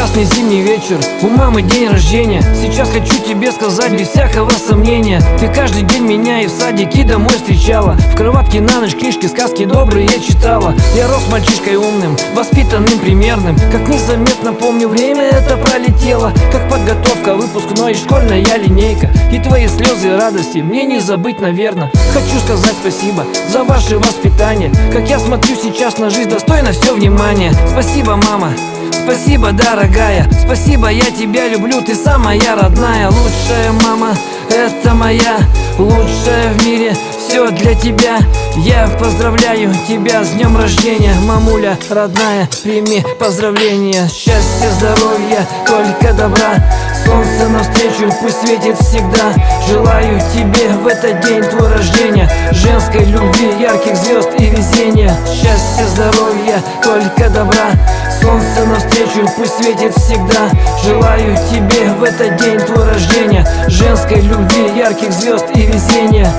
Прекрасный зимний вечер, у мамы день рождения. Сейчас хочу тебе сказать без всякого сомнения. Ты каждый день меня и в садик и домой встречала. В кроватке на ночь книжки, сказки добрые читала. Я рос мальчишкой умным, воспитанным, примерным. Как незаметно помню, время это пролетело. Как подготовка выпускной, школьная линейка. И твои слезы и радости мне не забыть, наверное Хочу сказать спасибо за ваше воспитание. Как я смотрю сейчас на жизнь, достойно все внимание. Спасибо, мама, Спасибо, дорогая, спасибо, я тебя люблю. Ты самая родная, лучшая мама. Это моя лучшая в мире. Все для тебя. Я поздравляю тебя с днем рождения Мамуля родная, прими поздравления. Счастья, здоровья, только добра. Солнце навстречу, пусть светит всегда. Желаю тебе в этот день твой рождения Женской любви, ярких звезд и везения Счастья, здоровья, только добра. Солнце навстречу, пусть светит всегда. Желаю тебе в этот день твой рождения. Женской любви, ярких звезд и везения